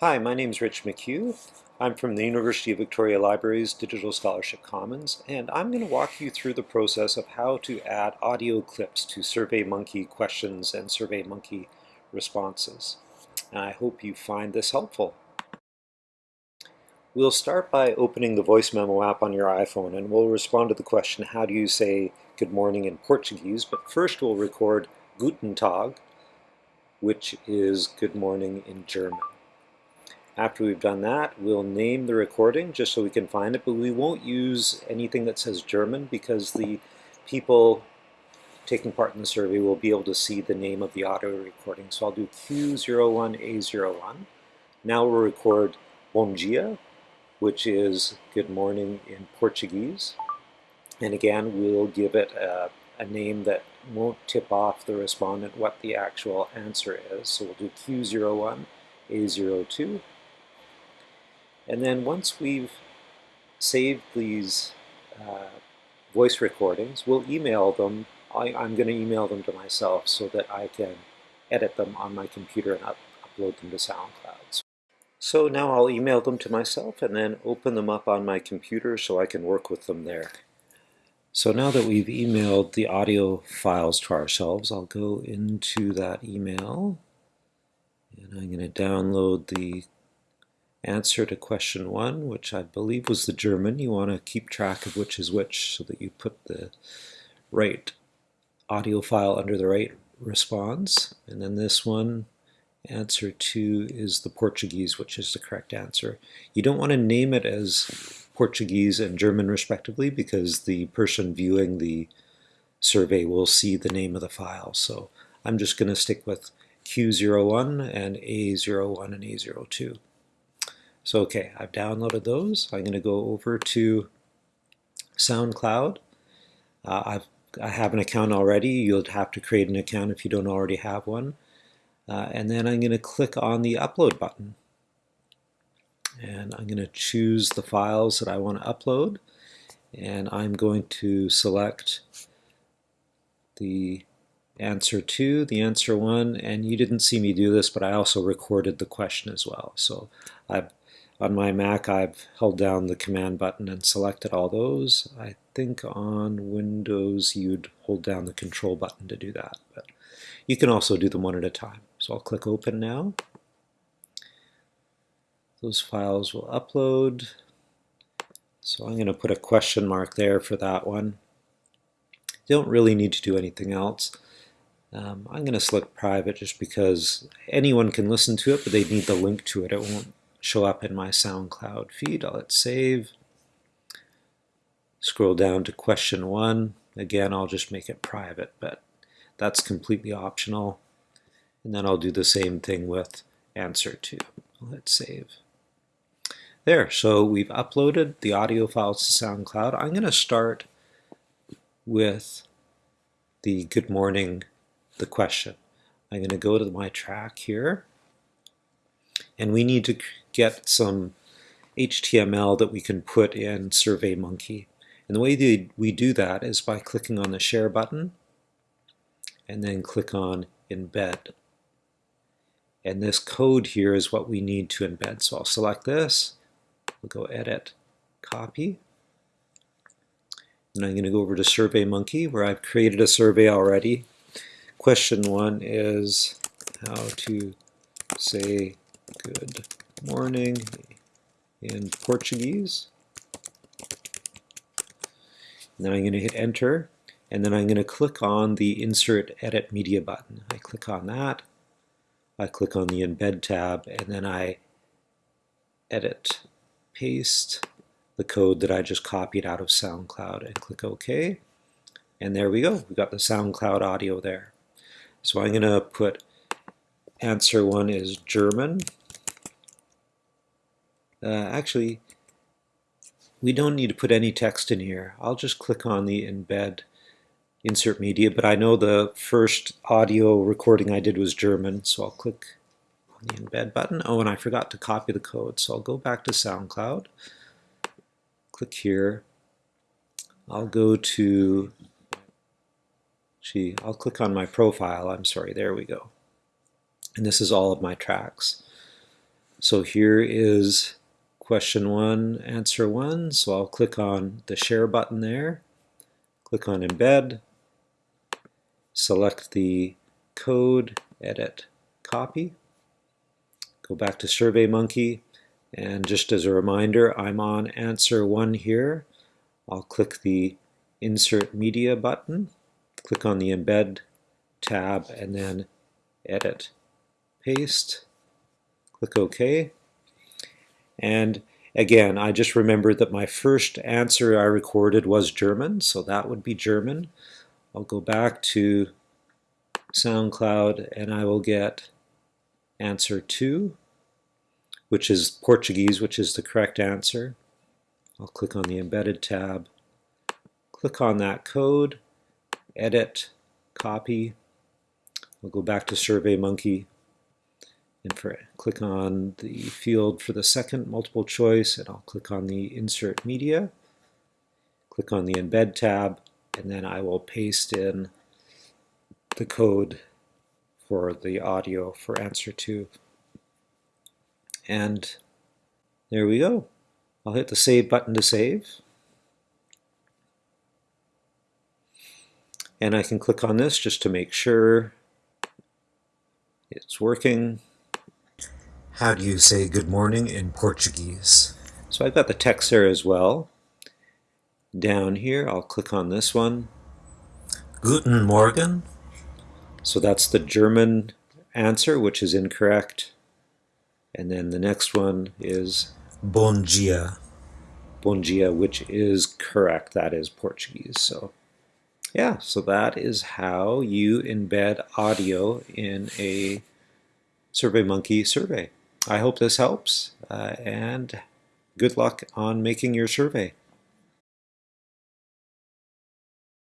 Hi, my name is Rich McHugh. I'm from the University of Victoria Libraries Digital Scholarship Commons, and I'm going to walk you through the process of how to add audio clips to SurveyMonkey questions and SurveyMonkey responses. And I hope you find this helpful. We'll start by opening the voice memo app on your iPhone and we'll respond to the question, how do you say good morning in Portuguese? But first we'll record Guten Tag, which is good morning in German. After we've done that, we'll name the recording just so we can find it, but we won't use anything that says German because the people taking part in the survey will be able to see the name of the audio recording. So I'll do Q01A01. Now we'll record Bom dia, which is good morning in Portuguese. And again, we'll give it a, a, name that won't tip off the respondent what the actual answer is. So we'll do Q01A02. And then once we've saved these uh, voice recordings, we'll email them. I, am going to email them to myself so that I can edit them on my computer and up, upload them to SoundCloud. So now I'll email them to myself and then open them up on my computer so I can work with them there. So now that we've emailed the audio files to ourselves, I'll go into that email and I'm going to download the answer to question one, which I believe was the German. You want to keep track of which is which so that you put the right audio file under the right response. And then this one Answer two is the Portuguese, which is the correct answer. You don't want to name it as Portuguese and German respectively because the person viewing the survey will see the name of the file. So I'm just going to stick with Q01 and A01 and A02. So okay, I've downloaded those. I'm going to go over to SoundCloud. Uh, I've, I have an account already. You'll have to create an account if you don't already have one. Uh, and then I'm going to click on the upload button. And I'm going to choose the files that I want to upload. And I'm going to select the answer 2, the answer 1, and you didn't see me do this, but I also recorded the question as well. So I've, on my Mac, I've held down the command button and selected all those. I think on Windows, you'd hold down the control button to do that. But you can also do them one at a time. So I'll click open now. Those files will upload. So I'm going to put a question mark there for that one. You don't really need to do anything else. Um, I'm going to select private just because anyone can listen to it, but they need the link to it. It won't show up in my SoundCloud feed. I'll hit save. Scroll down to question one. Again, I'll just make it private, but that's completely optional. And then I'll do the same thing with answer 2. I'll hit save. There, so we've uploaded the audio files to SoundCloud. I'm going to start with the good morning, the question. I'm going to go to my track here, and we need to get some HTML that we can put in SurveyMonkey. And the way we do that is by clicking on the Share button, and then click on Embed. And this code here is what we need to embed. So I'll select this, we'll go edit, copy. And I'm going to go over to SurveyMonkey where I've created a survey already. Question one is how to say good morning in Portuguese. And then I'm going to hit enter and then I'm going to click on the insert edit media button. I click on that I click on the embed tab and then I edit, paste the code that I just copied out of SoundCloud and click OK. And there we go. We got the SoundCloud audio there. So I'm going to put answer one is German. Uh, actually, we don't need to put any text in here. I'll just click on the embed insert media, but I know the first audio recording I did was German, so I'll click on the embed button. Oh, and I forgot to copy the code, so I'll go back to SoundCloud, click here. I'll go to, gee, I'll click on my profile, I'm sorry, there we go. And this is all of my tracks. So here is question one, answer one. So I'll click on the share button there, click on embed, select the code, edit, copy, go back to SurveyMonkey, and just as a reminder, I'm on answer one here. I'll click the insert media button, click on the embed tab, and then edit, paste, click OK. And again, I just remembered that my first answer I recorded was German, so that would be German. I'll go back to SoundCloud and I will get answer 2, which is Portuguese, which is the correct answer. I'll click on the Embedded tab, click on that code, edit, copy. I'll go back to SurveyMonkey and for, click on the field for the second multiple choice and I'll click on the Insert Media, click on the Embed tab, and then I will paste in the code for the audio for answer 2. And there we go. I'll hit the save button to save. And I can click on this just to make sure it's working. How do you say good morning in Portuguese? So I've got the text there as well. Down here, I'll click on this one. Guten Morgen. So that's the German answer, which is incorrect. And then the next one is Bom dia. Bom dia, which is correct. That is Portuguese. So yeah, so that is how you embed audio in a SurveyMonkey survey. I hope this helps uh, and good luck on making your survey.